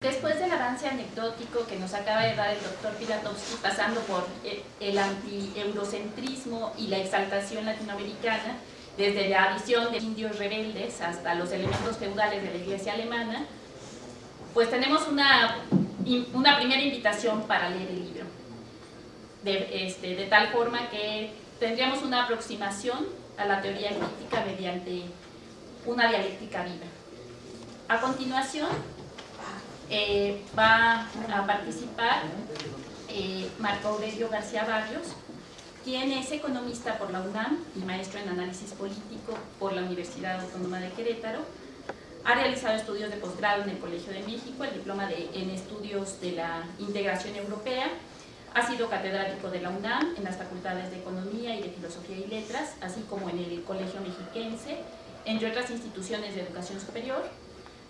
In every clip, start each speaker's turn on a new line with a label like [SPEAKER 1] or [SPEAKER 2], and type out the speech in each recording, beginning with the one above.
[SPEAKER 1] Después del avance anecdótico que nos acaba de dar el doctor Pilatowski, pasando por el anti-eurocentrismo y la exaltación latinoamericana, desde la visión de indios rebeldes hasta los elementos feudales de la iglesia alemana, pues tenemos una, una primera invitación para leer el libro. De, este, de tal forma que tendríamos una aproximación a la teoría crítica mediante una dialéctica viva. A continuación, eh, va a participar eh, Marco Aurelio García Barrios, quien es economista por la UNAM y maestro en análisis político por la Universidad Autónoma de Querétaro. Ha realizado estudios de posgrado en el Colegio de México, el diploma de, en estudios de la integración europea. Ha sido catedrático de la UNAM en las facultades de Economía y de Filosofía y Letras, así como en el Colegio Mexiquense, entre otras instituciones de educación superior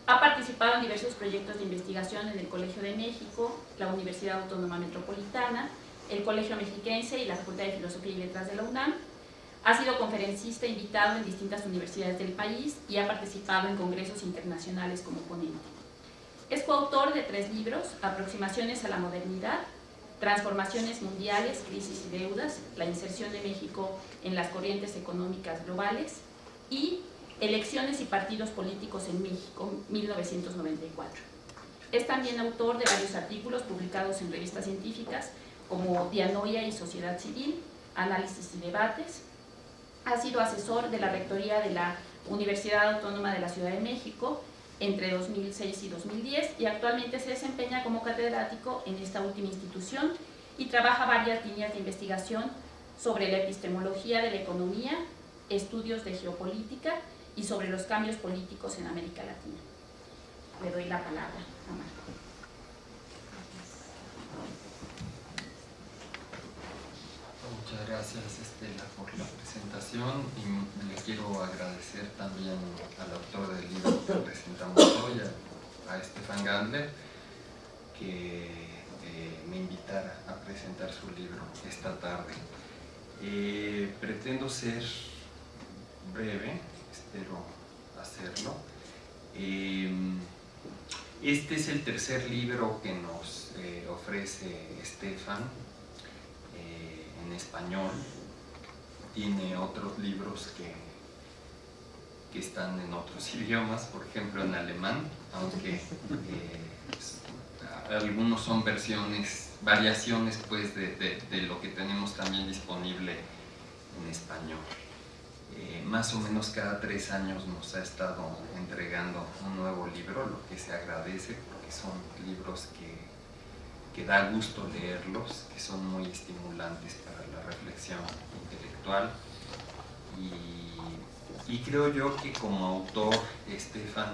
[SPEAKER 1] ha participado en diversos proyectos de investigación en el Colegio de México, la Universidad Autónoma Metropolitana, el Colegio Mexiquense y la Facultad de Filosofía y Letras de la UNAM. Ha sido conferencista invitado en distintas universidades del país y ha participado en congresos internacionales como ponente. Es coautor de tres libros, Aproximaciones a la modernidad, Transformaciones mundiales, crisis y deudas, la inserción de México en las corrientes económicas globales y Elecciones y partidos políticos en México, 1994. Es también autor de varios artículos publicados en revistas científicas como Dianoia y Sociedad Civil, Análisis y Debates. Ha sido asesor de la Rectoría de la Universidad Autónoma de la Ciudad de México entre 2006 y 2010 y actualmente se desempeña como catedrático en esta última institución y trabaja varias líneas de investigación sobre la epistemología de la economía, estudios de geopolítica y sobre los cambios políticos en América Latina. Le doy la palabra a Marco.
[SPEAKER 2] Muchas gracias Estela por la presentación y le quiero agradecer también al autor del libro que presentamos hoy, a, Estefan Gandler, que eh, me invitara a presentar su libro esta tarde. Eh, pretendo ser breve, espero hacerlo. Em, este es el tercer libro que nos eh, ofrece Estefan eh, en español. Tiene otros libros que, que están en otros idiomas, por ejemplo en alemán, aunque eh, algunos son versiones, variaciones pues de lo que tenemos también disponible en español. Eh, más o menos cada tres años nos ha estado entregando un nuevo libro, lo que se agradece porque son libros que, que da gusto leerlos, que son muy estimulantes para la reflexión intelectual. Y, y creo yo que como autor Estefan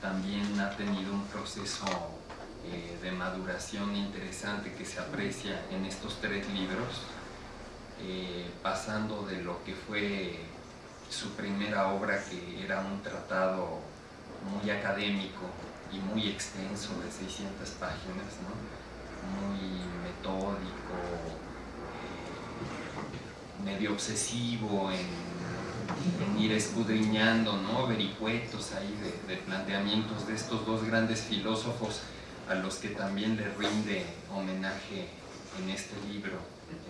[SPEAKER 2] también ha tenido un proceso eh, de maduración interesante que se aprecia en estos tres libros eh, pasando de lo que fue su primera obra que era un tratado muy académico y muy extenso de 600 páginas, muy metódico, eh, medio obsesivo en, ir escudriñando ¿no? vericuetos ahí de, de planteamientos de estos dos grandes filósofos a los que también le rinde homenaje en este libro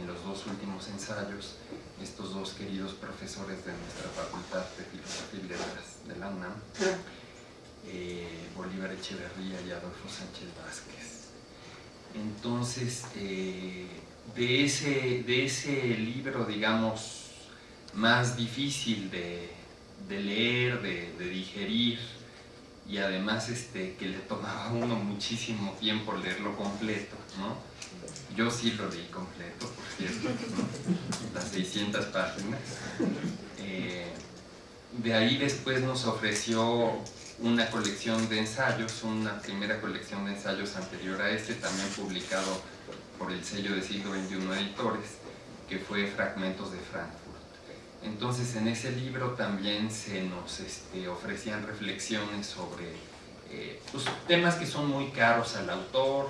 [SPEAKER 2] en los dos últimos ensayos estos dos queridos profesores de nuestra Facultad de Filosofía y Letras de la UNAM, eh, Bolívar Echeverría y Adolfo Sánchez Vázquez. Entonces, eh, de, ese, de ese libro, digamos, más difícil de, leer, de, de, digerir, y además este, que le tomaba a uno muchísimo tiempo leerlo completo, ¿no? Yo sí lo leí completo, por cierto, las 600 páginas. Eh, de ahí después nos ofreció una colección de ensayos, una primera colección de ensayos anterior a este, también publicado por el sello de siglo XXI Editores, que fue Fragmentos de Frankfurt. Entonces en ese libro también se nos este, ofrecían reflexiones sobre eh, pues, temas que son muy caros al autor,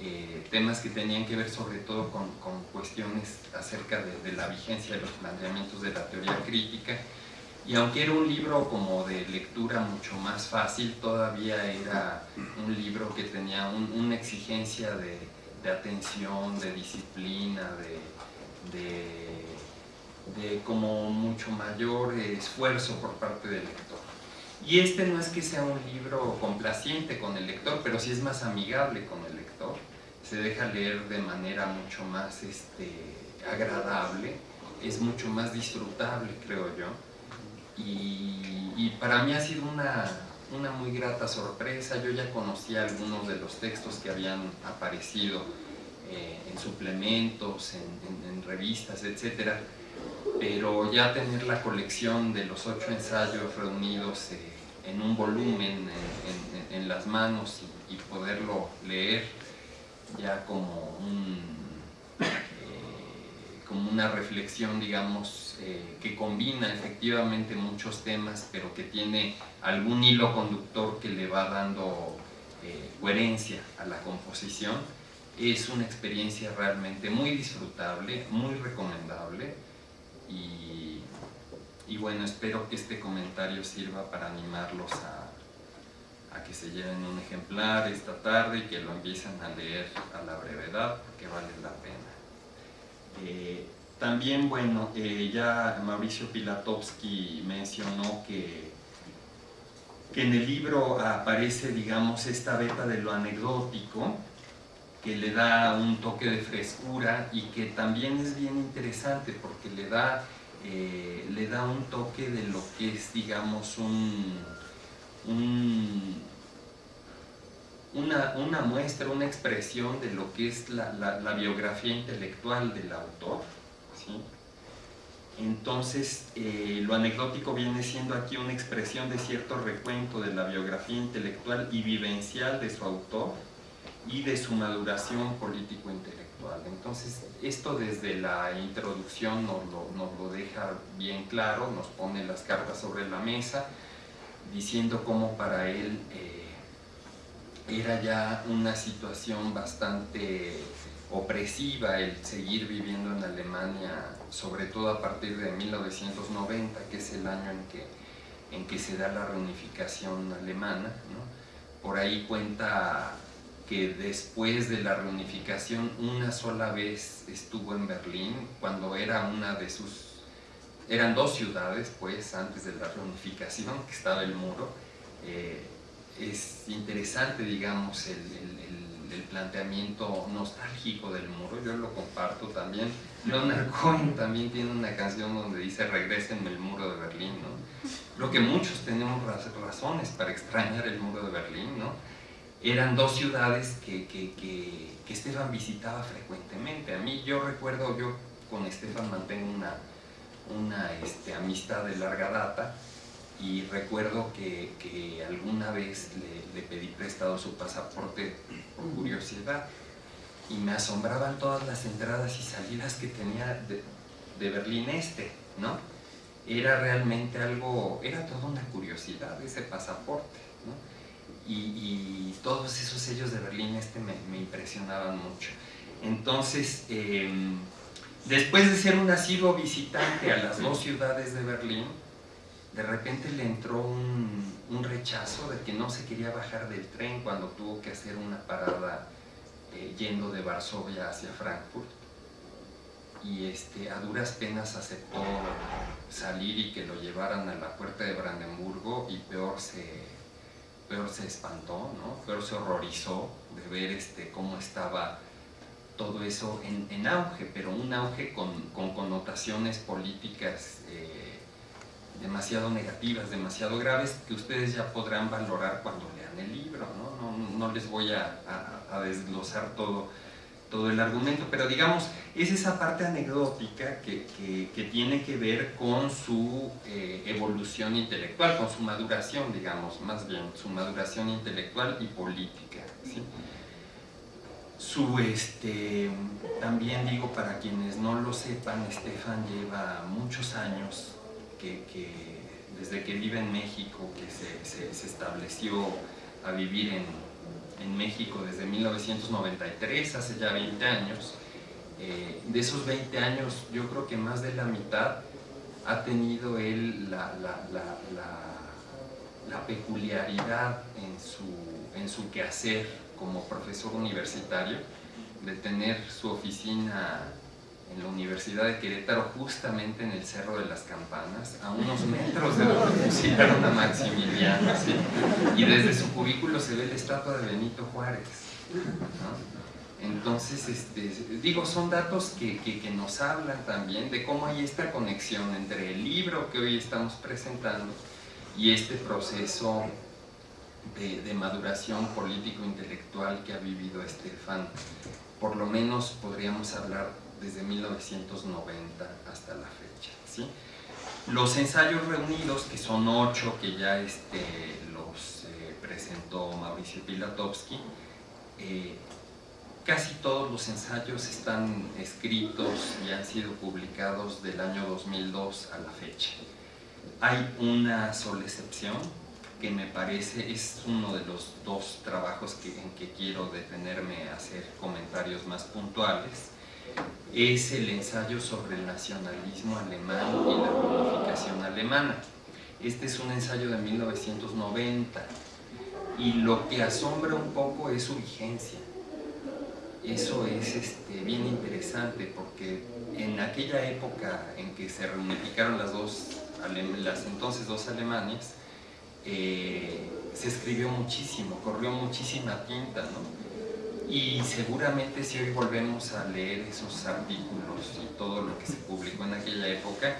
[SPEAKER 2] eh, temas que tenían que ver sobre todo con, cuestiones acerca de, la vigencia de los planteamientos de la teoría crítica y aunque era un libro como de lectura mucho más fácil, todavía era un libro que tenía una exigencia de, atención, de disciplina, de, de, como mucho mayor esfuerzo por parte del lector. Y este no es que sea un libro complaciente con el lector, pero sí es más amigable con el lector. Se deja leer de manera mucho más este, agradable, es mucho más disfrutable, creo yo y, para mí ha sido una, una, muy grata sorpresa. Yo ya conocía algunos de los textos que habían aparecido eh, en suplementos, en, revistas, etc. Pero ya tener la colección de los ocho ensayos reunidos eh, en un volumen en, las manos y, poderlo leer ya como un como una reflexión, digamos, eh, que combina efectivamente muchos temas, pero que tiene algún hilo conductor que le va dando eh, coherencia a la composición. Es una experiencia realmente muy disfrutable, muy recomendable y, y bueno, espero que este comentario sirva para animarlos a que se lleven un ejemplar esta tarde y que lo empiecen a leer a la brevedad, porque vale la pena. Eh, también, bueno, eh, ya Mauricio Pilatowski mencionó que, que en el libro aparece, digamos, esta beta de lo anecdótico, que le da un toque de frescura y que también es bien interesante porque le da, eh, le da un toque de lo que es, digamos, un, una, muestra, una expresión de lo que es la, biografía intelectual del autor. Entonces, eh, lo anecdótico viene siendo aquí una expresión de cierto recuento de la biografía intelectual y vivencial de su autor y de su maduración político-intelectual. Entonces, esto desde la introducción nos lo, deja bien claro, nos pone las cartas sobre la mesa, diciendo cómo para él... Eh, era ya una situación bastante opresiva el seguir viviendo en Alemania, sobre todo a partir de 1990, que es el año en que, en que se da la reunificación alemana. Por ahí cuenta que después de la reunificación una sola vez estuvo en Berlín, cuando era una de sus... Eran dos ciudades, pues, antes de la reunificación, que estaba el muro. Eh, es interesante, digamos, el, planteamiento nostálgico del muro, yo lo comparto también. Leonard Cohen también tiene una canción donde dice regresenme el muro de Berlín, ¿no? Creo que muchos tenemos razones para extrañar el muro de Berlín, ¿no? Eran dos ciudades que, que, que, que Estefan visitaba frecuentemente. A mí, yo recuerdo, yo con Estefan mantengo una, una este, amistad de larga data, y recuerdo que, alguna vez le, pedí prestado su pasaporte por curiosidad y me asombraban todas las entradas y salidas que tenía de, Berlín Este, ¿no? Era realmente algo, era toda una curiosidad ese pasaporte, ¿no? y, todos esos sellos de Berlín Este me, impresionaban mucho. Entonces, em, después de ser un asiduo visitante a las dos ciudades de Berlín, de repente le entró un, rechazo de que no se quería bajar del tren cuando tuvo que hacer una parada eh, yendo de Varsovia hacia Frankfurt y este, a duras penas aceptó salir y que lo llevaran a la puerta de Brandenburgo y peor se, peor se espantó, ¿no? peor se horrorizó de ver este, cómo estaba todo eso en, auge, pero un auge con, connotaciones políticas eh, demasiado negativas, demasiado graves, que ustedes ya podrán valorar cuando lean el libro, ¿no? No, les voy a, desglosar todo, todo el argumento, pero digamos, es esa parte anecdótica que, que, tiene que ver con su eh, evolución intelectual, con su maduración, digamos, más bien, su maduración intelectual y política. Su, este, también digo, para quienes no lo sepan, Estefan lleva muchos años que, desde que vive en México, que se, estableció a vivir en, México desde 1993, hace ya 20 años, eh, de esos 20 años yo creo que más de la mitad ha tenido él la, peculiaridad en su, en su quehacer como profesor universitario de tener su oficina en la Universidad de Querétaro, justamente en el Cerro de las Campanas, a unos metros de donde pusieron a Maximiliano, y desde su cubículo se ve la estatua de Benito Juárez. Entonces, este, digo, son datos que, que, nos hablan también de cómo hay esta conexión entre el libro que hoy estamos presentando y este proceso de, de maduración político-intelectual que ha vivido Estefan. Por lo menos podríamos hablar desde 1990 hasta la fecha. Los ensayos reunidos, que son ocho, que ya este, los eh, presentó Mauricio Pilatowski, eh, casi todos los ensayos están escritos y han sido publicados del año 2002 a la fecha. Hay una sola excepción, que me parece es uno de los dos trabajos que, en que quiero detenerme a hacer comentarios más puntuales, es el ensayo sobre el nacionalismo alemán y la unificación alemana. Este es un ensayo de 1990 y lo que asombra un poco es su vigencia. Eso es este, bien interesante porque en aquella época en que se reunificaron las, dos, las entonces dos Alemanias, eh, se escribió muchísimo, corrió muchísima tinta, ¿no? Y seguramente si hoy volvemos a leer esos artículos y todo lo que se publicó en aquella época,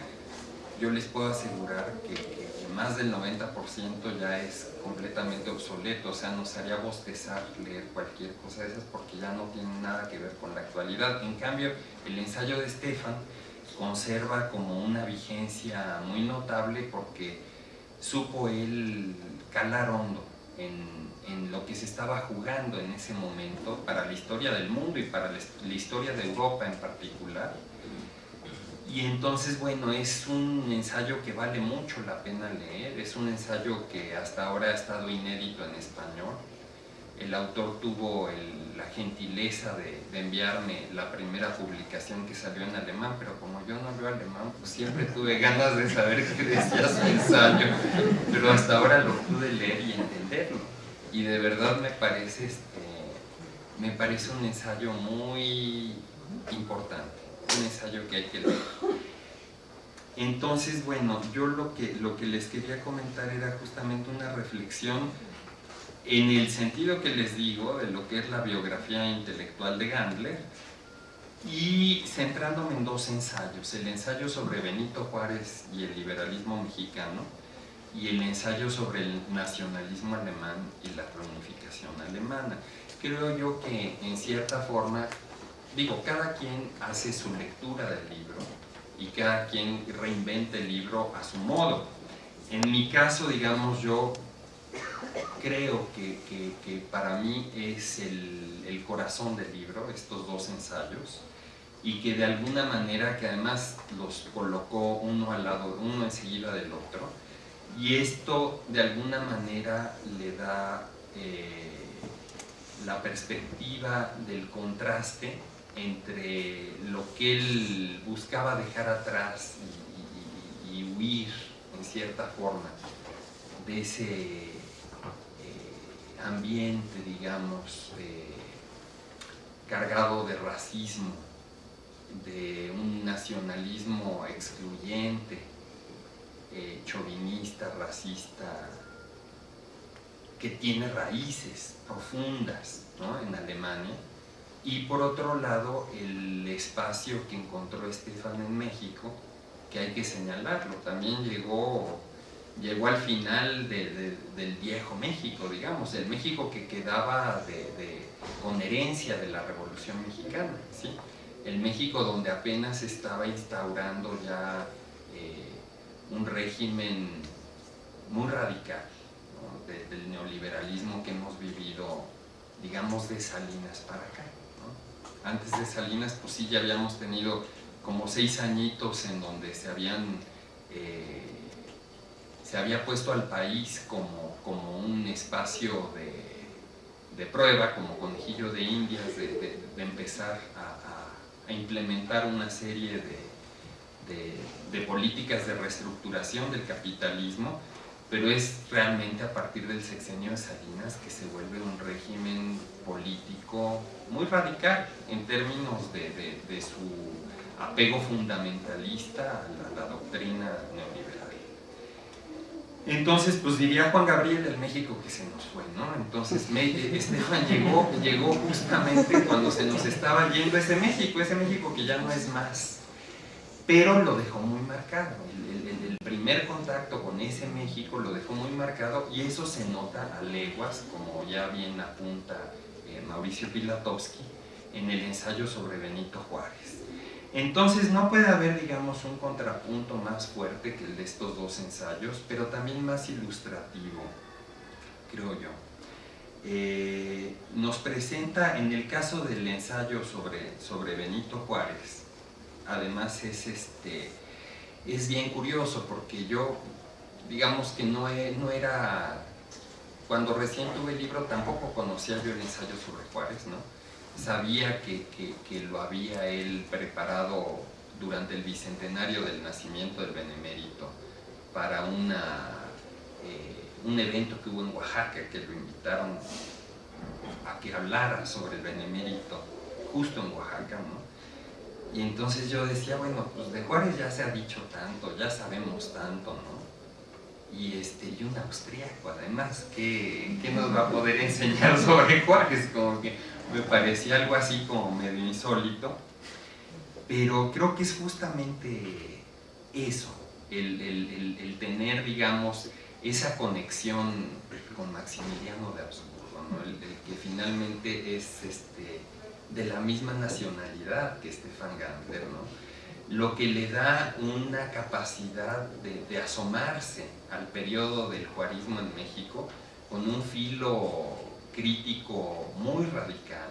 [SPEAKER 2] yo les puedo asegurar que, más del 90% ya es completamente obsoleto, o sea, nos haría bostezar leer cualquier cosa de esas porque ya no tiene nada que ver con la actualidad. En cambio, el ensayo de Stefan conserva como una vigencia muy notable porque supo él calar hondo en lo que se estaba jugando en ese momento para la historia del mundo y para la historia de Europa en particular. Y entonces, bueno, es un ensayo que vale mucho la pena leer, es un ensayo que hasta ahora ha estado inédito en español. El autor tuvo la gentileza de, enviarme la primera publicación que salió en alemán, pero como yo no veo alemán, pues siempre tuve ganas de saber qué decía su ensayo, pero hasta ahora lo pude leer y entenderlo y de verdad me parece, este, me parece un ensayo muy importante, un ensayo que hay que leer. Entonces, bueno, yo lo que, lo que les quería comentar era justamente una reflexión en el sentido que les digo de lo que es la biografía intelectual de Gandler y centrándome en dos ensayos, el ensayo sobre Benito Juárez y el liberalismo mexicano y el ensayo sobre el nacionalismo alemán y la reunificación alemana. Creo yo que en cierta forma, digo, cada quien hace su lectura del libro y cada quien reinventa el libro a su modo. En mi caso, digamos, yo creo que, que, para mí es el, corazón del libro, estos dos ensayos, y que de alguna manera, que además los colocó uno al lado, uno enseguida del otro, y esto de alguna manera le da eh, la perspectiva del contraste entre lo que él buscaba dejar atrás y, huir en cierta forma de ese ambiente, digamos, cargado de racismo, de un nacionalismo excluyente, eh, chauvinista, racista, que tiene raíces profundas en Alemania, y por otro lado el espacio que encontró Estefan en México, que hay que señalarlo, también llegó, llegó al final del viejo México, digamos, el México que quedaba con herencia de la Revolución Mexicana, ¿sí? el México donde apenas estaba instaurando ya un régimen muy radical del neoliberalismo que hemos vivido, digamos, de Salinas para acá. Antes de Salinas, pues sí, ya habíamos tenido como seis añitos en donde se habían... Eh, se había puesto al país como, como un espacio de, prueba, como conejillo de indias, de, empezar a, a, implementar una serie de, de, políticas de reestructuración del capitalismo, pero es realmente a partir del sexenio de Salinas que se vuelve un régimen político muy radical en términos de, de su apego fundamentalista a la, doctrina neoliberal. Entonces, pues diría Juan Gabriel del México que se nos fue, ¿no? Entonces, Estefan llegó, llegó justamente cuando se nos estaba yendo ese México, ese México que ya no es más, pero lo dejó muy marcado. El, el primer contacto con ese México lo dejó muy marcado y eso se nota a leguas, como ya bien apunta eh, Mauricio Pilatowski, en el ensayo sobre Benito Juárez. Entonces no puede haber, digamos, un contrapunto más fuerte que el de estos dos ensayos, pero también más ilustrativo, creo yo. Eh, nos presenta, en el caso del ensayo sobre, sobre Benito Juárez, además es, este, es bien curioso porque yo, digamos que no, no era, cuando recién tuve el libro tampoco conocía yo el ensayo sobre Juárez, ¿no? Sabía que, lo había él preparado durante el bicentenario del nacimiento del Benemérito para una, eh, un evento que hubo en Oaxaca, que lo invitaron a que hablara sobre el Benemérito, justo en Oaxaca, ¿no? Y entonces yo decía, bueno, pues de Juárez ya se ha dicho tanto, ya sabemos tanto, ¿no? Y, este, y un austríaco, además, ¿qué, ¿qué, nos va a poder enseñar sobre Juárez? Como que me parecía algo así como medio insólito, pero creo que es justamente eso, el, tener, digamos, esa conexión con Maximiliano de Habsburgo, el, que finalmente es este, de la misma nacionalidad que Stefan Gander, lo que le da una capacidad de, de asomarse al periodo del juarismo en México con un filo crítico muy radical.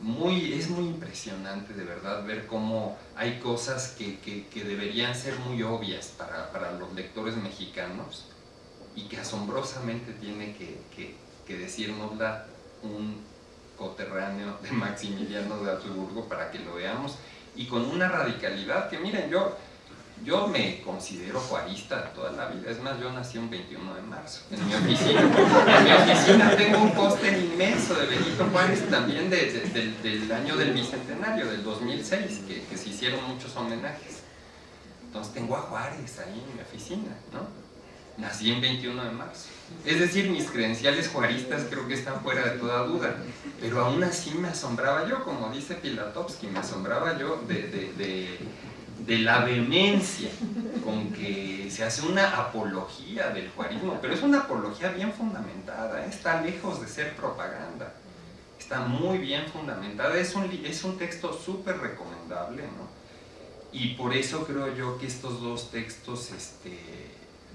[SPEAKER 2] Muy, es muy impresionante de verdad ver cómo hay cosas que, que, deberían ser muy obvias para, para, los lectores mexicanos y que asombrosamente tiene que, que, que decirnosla un coterráneo de Maximiliano de Habsburgo para que lo veamos y con una radicalidad que miren, yo yo me considero juarista toda la vida, es más, yo nací un 21 de marzo en mi oficina. En mi oficina tengo un póster inmenso de Benito Juárez también del año del Bicentenario, del 2006, que, que, se hicieron muchos homenajes. Entonces tengo a Juárez ahí en mi oficina, ¿no? Nací en 21 de marzo. Es decir, mis credenciales juaristas creo que están fuera de toda duda, pero aún así me asombraba yo, como dice Pilatowski, me asombraba yo de de la vehemencia con que se hace una apología del juarismo, pero es una apología bien fundamentada, ¿eh? está lejos de ser propaganda, está muy bien fundamentada, es un, es un texto súper recomendable, ¿no? Y por eso creo yo que estos dos textos este,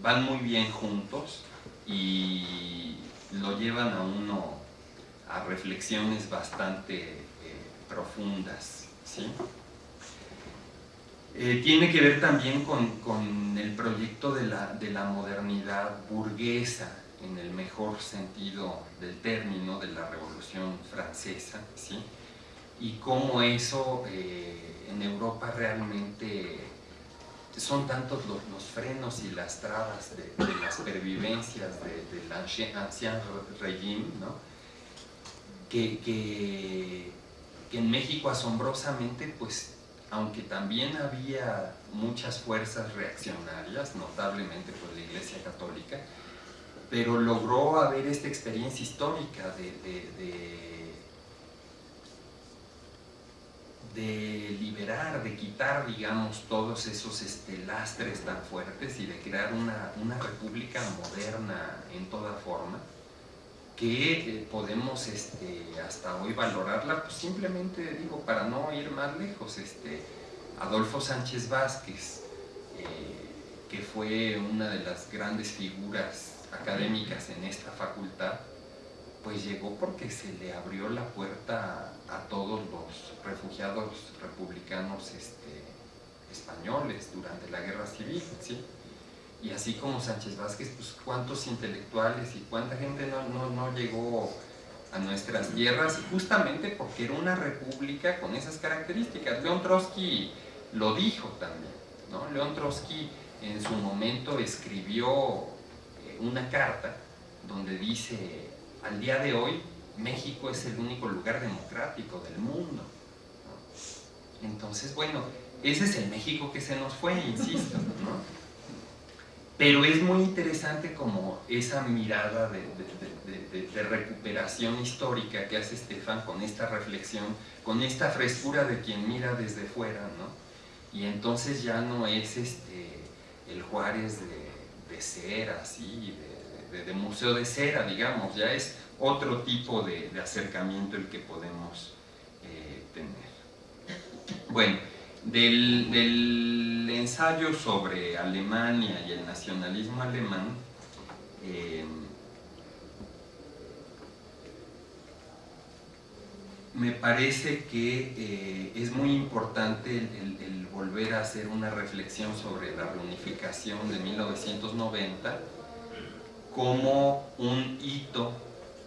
[SPEAKER 2] van muy bien juntos y lo llevan a uno a reflexiones bastante eh, profundas, ¿sí? Eh, tiene que ver también con, el proyecto de la, de la, modernidad burguesa, en el mejor sentido del término, de la Revolución Francesa, ¿sí? y cómo eso eh, en Europa realmente son tantos los, frenos y las trabas de, las pervivencias del ancien, régimen, ¿no? que, que, que en México asombrosamente pues aunque también había muchas fuerzas reaccionarias, notablemente por la Iglesia Católica, pero logró haber esta experiencia histórica de, de, liberar, de quitar, digamos, todos esos este, lastres tan fuertes y de crear una, una república moderna en toda forma, que eh, podemos este, hasta hoy valorarla, pues simplemente digo, para no ir más lejos, este, Adolfo Sánchez Vázquez, eh, que fue una de las grandes figuras académicas en esta facultad, pues llegó porque se le abrió la puerta a todos los refugiados republicanos este, españoles durante la guerra civil, ¿sí? Y así como Sánchez Vázquez, pues cuántos intelectuales y cuánta gente no, no, llegó a nuestras tierras, justamente porque era una república con esas características. León Trotsky lo dijo también. ¿no? León Trotsky en su momento escribió eh, una carta donde dice, al día de hoy México es el único lugar democrático del mundo. Entonces, bueno, ese es el México que se nos fue, insisto. ¿no? Pero es muy interesante como esa mirada de, recuperación histórica que hace Estefan con esta reflexión, con esta frescura de quien mira desde fuera, ¿no? Y entonces ya no es este, el Juárez de, cera, así, de, museo de cera, digamos, ya es otro tipo de, acercamiento el que podemos eh, tener. Bueno, del, ensayo sobre Alemania y el nacionalismo alemán, eh, me parece que eh, es muy importante el, volver a hacer una reflexión sobre la reunificación de 1990 como un hito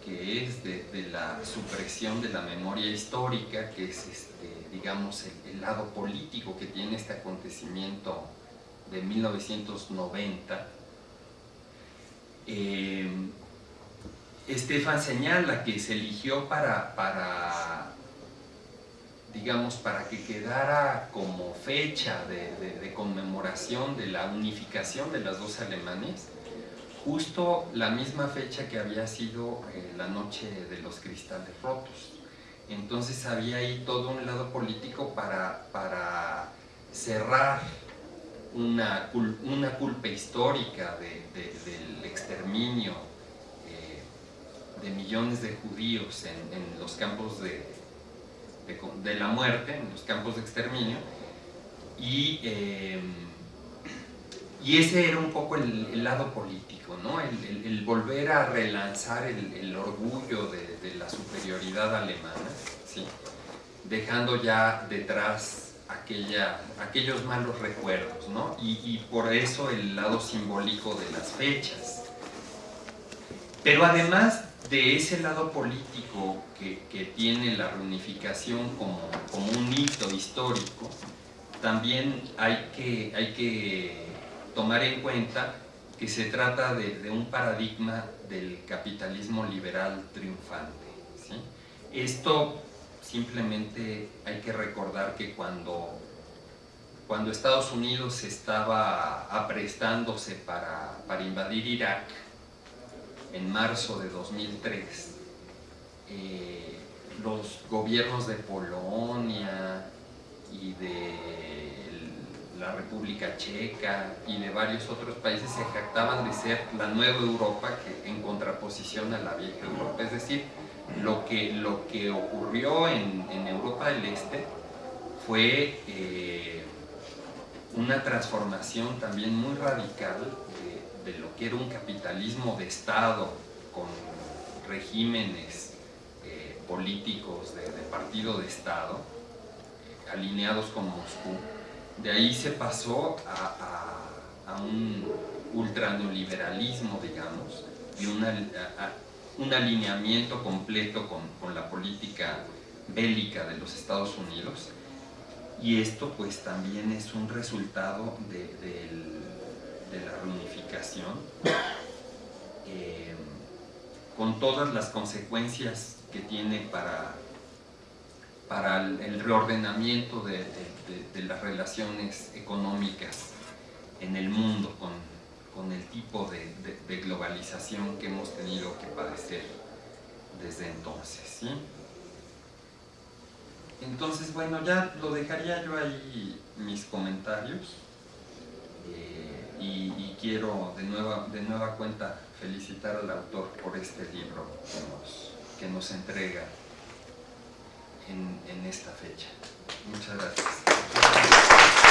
[SPEAKER 2] que es de, la supresión de la memoria histórica, que es, este, digamos, el, lado político que tiene este acontecimiento de 1990. Eh, Estefan señala que se eligió para, para, digamos, para que quedara como fecha de, conmemoración de la unificación de las dos Alemanes, justo la misma fecha que había sido eh, la noche de los cristales rotos. Entonces había ahí todo un lado político para, para cerrar una, una, culpa histórica del exterminio eh, de millones de judíos en, los campos de, de, la muerte, en los campos de exterminio, y eh, y ese era un poco el, lado político, ¿no? el, volver a relanzar el, orgullo de, la superioridad alemana, ¿sí? dejando ya detrás aquella, aquellos malos recuerdos, ¿no? y, por eso el lado simbólico de las fechas. Pero además de ese lado político que, que tiene la reunificación como, como, un hito histórico, también hay que, hay que tomar en cuenta que se trata de, un paradigma del capitalismo liberal triunfante. Esto simplemente hay que recordar que cuando, cuando Estados Unidos estaba aprestándose para, invadir Irak en marzo de 2003, eh, los gobiernos de Polonia y de la República Checa y de varios otros países se jactaban de ser la nueva Europa en contraposición a la vieja Europa. Es decir, lo que, lo que ocurrió en, Europa del Este fue eh, una transformación también muy radical de, lo que era un capitalismo de Estado con regímenes eh, políticos de, de partido de Estado alineados con Moscú de ahí se pasó a, un ultraneoliberalismo, digamos, y un alineamiento completo con, la política bélica de los Estados Unidos. Y esto pues también es un resultado de, la reunificación, eh, con todas las consecuencias que tiene para para el, reordenamiento de, las relaciones económicas en el mundo con, el tipo de, globalización que hemos tenido que padecer desde entonces. Entonces, bueno, ya lo dejaría yo ahí mis comentarios eh, y, quiero de nueva, de nueva cuenta felicitar al autor por este libro que nos, que nos entrega en, en esta fecha. Muchas gracias.